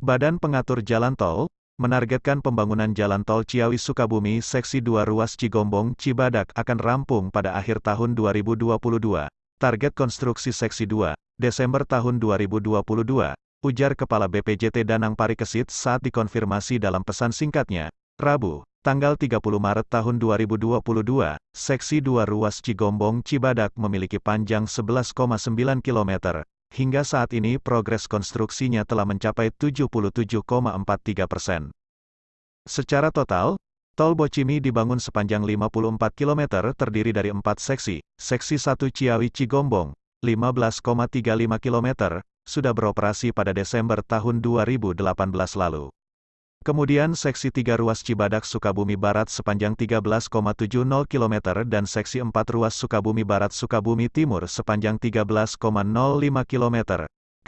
Badan Pengatur Jalan Tol, menargetkan pembangunan Jalan Tol Ciawi-Sukabumi Seksi 2 Ruas Cigombong Cibadak akan rampung pada akhir tahun 2022. Target konstruksi Seksi 2, Desember tahun 2022, ujar Kepala BPJT Danang Parikesit saat dikonfirmasi dalam pesan singkatnya, Rabu, tanggal 30 Maret tahun 2022, Seksi 2 Ruas Cigombong Cibadak memiliki panjang 11,9 km, Hingga saat ini progres konstruksinya telah mencapai 77,43 persen. Secara total, Tol Bocimi dibangun sepanjang 54 km terdiri dari empat seksi, seksi 1 Ciawi-Cigombong, 15,35 km, sudah beroperasi pada Desember tahun 2018 lalu. Kemudian seksi 3 ruas Cibadak Sukabumi Barat sepanjang 13,70 km dan seksi 4 ruas Sukabumi Barat Sukabumi Timur sepanjang 13,05 km.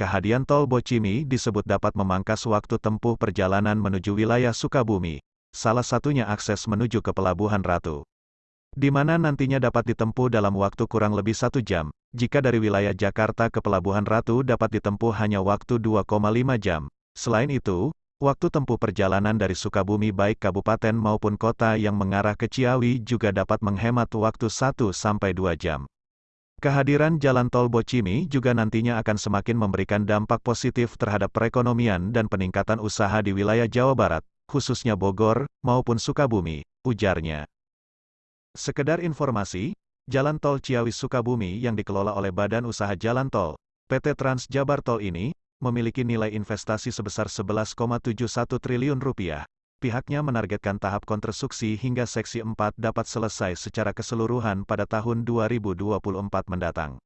Kehadiran tol Bocimi disebut dapat memangkas waktu tempuh perjalanan menuju wilayah Sukabumi. Salah satunya akses menuju ke Pelabuhan Ratu. Di mana nantinya dapat ditempuh dalam waktu kurang lebih satu jam, jika dari wilayah Jakarta ke Pelabuhan Ratu dapat ditempuh hanya waktu 2,5 jam. Selain itu, Waktu tempuh perjalanan dari Sukabumi baik kabupaten maupun kota yang mengarah ke Ciawi juga dapat menghemat waktu 1-2 jam. Kehadiran jalan tol Bocimi juga nantinya akan semakin memberikan dampak positif terhadap perekonomian dan peningkatan usaha di wilayah Jawa Barat, khususnya Bogor, maupun Sukabumi, ujarnya. Sekedar informasi, jalan tol Ciawi Sukabumi yang dikelola oleh Badan Usaha Jalan Tol, PT Trans Jabar Tol ini, memiliki nilai investasi sebesar 11,71 triliun rupiah. Pihaknya menargetkan tahap konstruksi hingga seksi 4 dapat selesai secara keseluruhan pada tahun 2024 mendatang.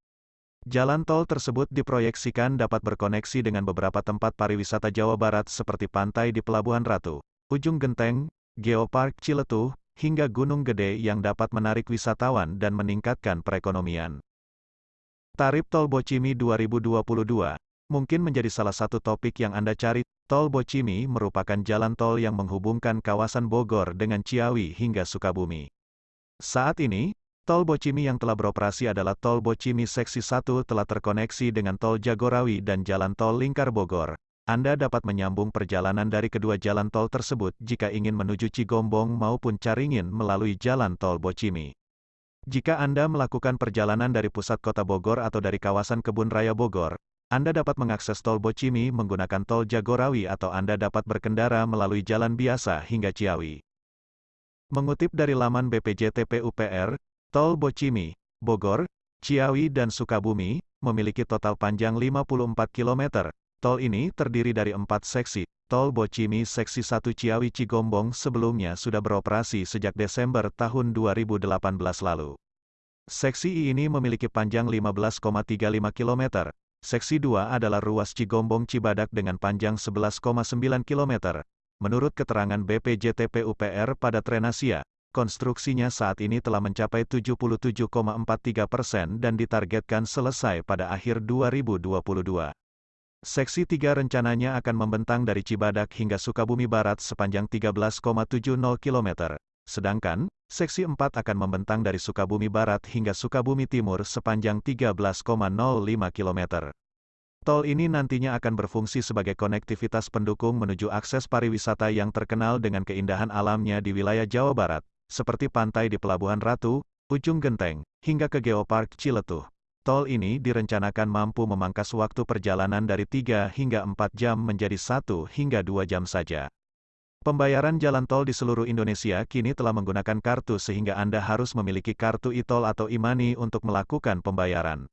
Jalan tol tersebut diproyeksikan dapat berkoneksi dengan beberapa tempat pariwisata Jawa Barat seperti pantai di Pelabuhan Ratu, Ujung Genteng, Geopark Ciletuh, hingga Gunung Gede yang dapat menarik wisatawan dan meningkatkan perekonomian. Tarif Tol Bocimi 2022 mungkin menjadi salah satu topik yang Anda cari. Tol Bocimi merupakan jalan tol yang menghubungkan kawasan Bogor dengan Ciawi hingga Sukabumi. Saat ini, Tol Bocimi yang telah beroperasi adalah Tol Bocimi Seksi 1 telah terkoneksi dengan Tol Jagorawi dan Jalan Tol Lingkar Bogor. Anda dapat menyambung perjalanan dari kedua jalan tol tersebut jika ingin menuju Cigombong maupun Caringin melalui Jalan Tol Bocimi. Jika Anda melakukan perjalanan dari pusat kota Bogor atau dari kawasan Kebun Raya Bogor, anda dapat mengakses tol Bocimi menggunakan tol Jagorawi atau Anda dapat berkendara melalui jalan biasa hingga Ciawi. Mengutip dari laman BPJT PUPR, tol Bocimi, Bogor, Ciawi dan Sukabumi, memiliki total panjang 54 km. Tol ini terdiri dari empat seksi. Tol Bocimi Seksi 1 Ciawi Cigombong sebelumnya sudah beroperasi sejak Desember tahun 2018 lalu. Seksi ini memiliki panjang 15,35 km, Seksi 2 adalah ruas Cigombong Cibadak dengan panjang 11,9 km. Menurut keterangan BPJT PUPR pada Trenasia, konstruksinya saat ini telah mencapai 77,43 persen dan ditargetkan selesai pada akhir 2022. Seksi 3 rencananya akan membentang dari Cibadak hingga Sukabumi Barat sepanjang 13,70 km. Sedangkan, Seksi 4 akan membentang dari Sukabumi Barat hingga Sukabumi Timur sepanjang 13,05 km. Tol ini nantinya akan berfungsi sebagai konektivitas pendukung menuju akses pariwisata yang terkenal dengan keindahan alamnya di wilayah Jawa Barat, seperti pantai di Pelabuhan Ratu, Ujung Genteng, hingga ke Geopark Ciletuh. Tol ini direncanakan mampu memangkas waktu perjalanan dari 3 hingga 4 jam menjadi 1 hingga 2 jam saja. Pembayaran jalan tol di seluruh Indonesia kini telah menggunakan kartu sehingga Anda harus memiliki kartu e-tol atau e-money untuk melakukan pembayaran.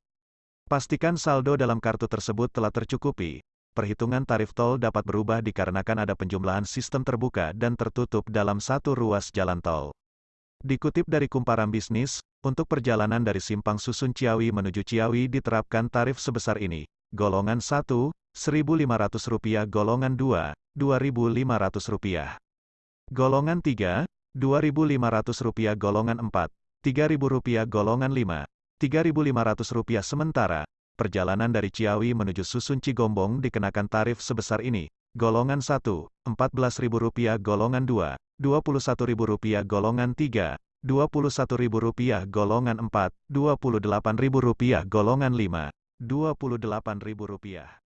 Pastikan saldo dalam kartu tersebut telah tercukupi. Perhitungan tarif tol dapat berubah dikarenakan ada penjumlahan sistem terbuka dan tertutup dalam satu ruas jalan tol. Dikutip dari Kumparan Bisnis, untuk perjalanan dari Simpang Susun Ciawi menuju Ciawi diterapkan tarif sebesar ini. Golongan 1, Rp1.500, golongan 2, Rp2.500. Golongan 3, Rp2.500, golongan 4, Rp3.000, golongan 5, Rp3.500 sementara, perjalanan dari Ciawi menuju Susun Cigombong dikenakan tarif sebesar ini, golongan 1, Rp14.000, golongan 2, Rp21.000, golongan 3, Rp21.000, golongan 4, Rp28.000, golongan 5, Rp28.000.